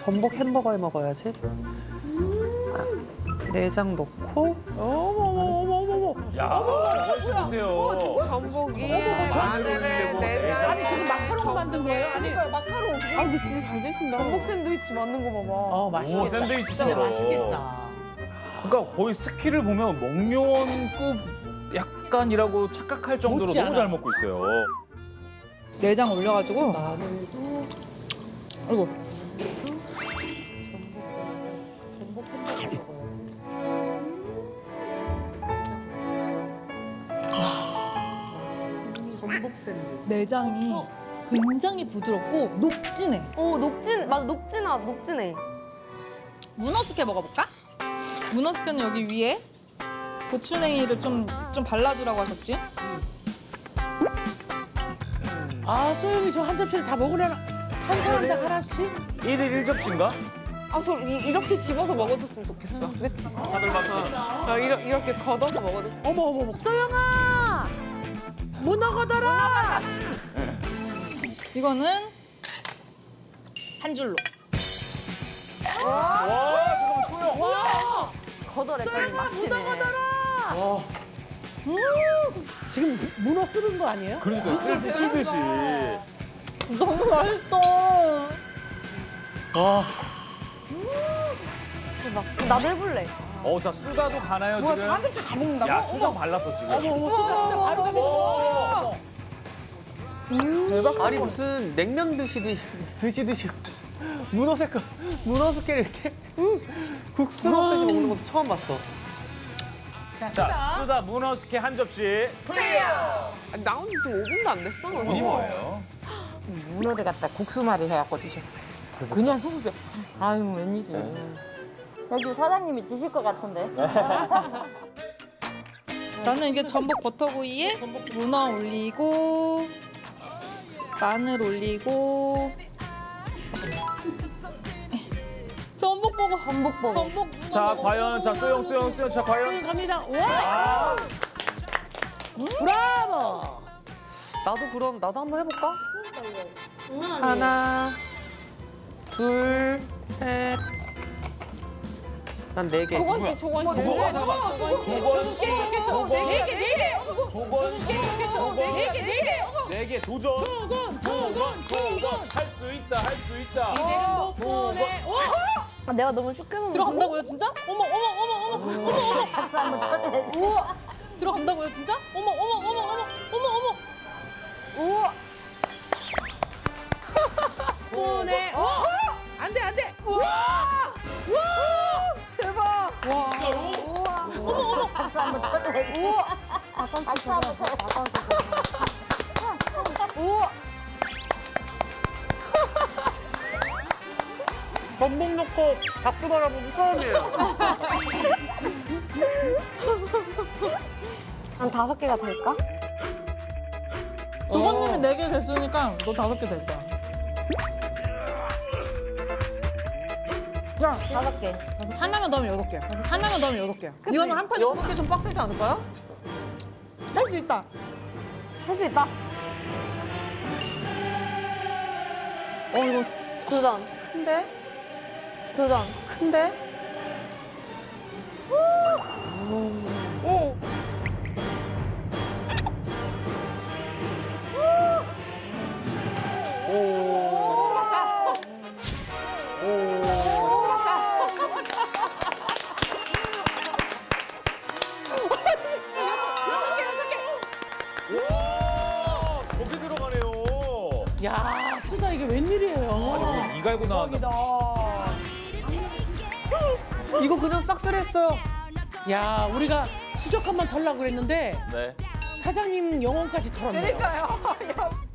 전복 햄버거에 먹어야지. 아, 내장 넣고 야, 훨씬 보세요. 전복이 마늘에 내장. 아니 지금 마카롱 만든 거예요? 아니 마카롱. 아 근데 진짜 잘 되신다. 전복 샌드위치 만든 거 봐봐. 어 오, 맛있겠다. 샌드위치처럼. 진짜 맛있겠다. 그러니까 거의 스키를 보면 먹요원급 약간이라고 착각할 정도로 너무. 잘 먹고 있어요. 내장 올려가지고 마늘도 아이고 전복 샌드. 내장이 굉장히 부드럽고 녹진해. 오 녹진 맞아 녹진아 녹진해. 문어 숙회 먹어볼까? 문어 숙회는 여기 위에 고추냉이를 좀, 좀 발라주라고 하셨지? 아 소영이 저 한 접시를 다 먹으려나? 한 사람당 하나씩? 1일 1접시인가? 아 저 이 렇게 집어서 먹어줬으면 좋겠어. 그치? 차돌박이처럼. 아, 이렇게, 이렇게 걷어서 먹어줬으면. 어머 어머 어머 소영아 문어 걷어라. 이거는 한 줄로. 와, 잠깐만, 소영. 와 걷어냈더니 맛이네. 지금 문어 쓰는 거 아니에요? 그러니까 쓸 듯이. 너무 맛있다. 아. 대박. 나도 해볼래. 어, 자, 수다도 가나요, 뭐야, 지금? 한 접시 다 먹는다고? 야, 수다 발랐어, 지금. 어머 어머 수다 수다 바로 오. 대박. 아니 무슨 냉면 드시듯이 드시듯이 문어 색깔 문어 숙회를 이렇게 국수 먹듯이 먹는 것도 처음 봤어. 자, 수다 문어 숙회 한 접시. 아니, 나온 지 지금 5분도 안 됐어. 본이 뭐예요? 문어를 갖다 국수말이 해갖고 드셔. 그냥 후루룩. 아유 웬일이야. 여기 사장님이 드실 것 같은데. 나는 이게 전복 버터구이에 문어 올리고 마늘 올리고 전복 먹어 전복 자. 과연, 자, 소영, 소영, 소영, 자, 과연. 소영 갑니다. 와 브라보. 나도 그럼 나도 한번 해볼까? 하나, 둘, 셋. 난 네 개. 조건 씨, 조건 씨. 조건, 잠깐만. 조건, 깼어 깼어 조건, 네개 네 개. 조건, 깼어 깼어 네 개 네 개. 네 개, 도전. 조건 조건 조건. 할수 있다, 할 수 있다. 목돈에 와. 아, 내가 너무 쉽게 먹는 들어간다고요 진짜? 어머 어머 어머 어머 어머 어머 박수 한번 쳐줘야지. 들어간다고요 진짜? 어머 어머 어머 어머 어머 어머 우와. 돈에 진짜로? 박수 한번 쳐줘야지. 박수 한번 쳐줘야지. 전복 넣고 박수 바라보는 처음이에요. 한 다섯 개가 될까? 조건님이 네 개 됐으니까 너 다섯 개될거 야야 다섯 개. 하나만 넣으면 여섯 개야 하나만 넣으면 여섯 개야 이거는 한 판에 여섯 개 좀 빡세지 않을까요? 할 수 있다 할 수 있다. 어 이거 도전. 큰데? 도전. 큰데? 오. 야 수다 이게 웬일이에요? 아니, 이 갈고 나왔나? 이거 그냥 싹쓸이했어요. 야 우리가 수족관만 털라고 그랬는데 네. 사장님 영혼까지 털었네요. 그러니까요.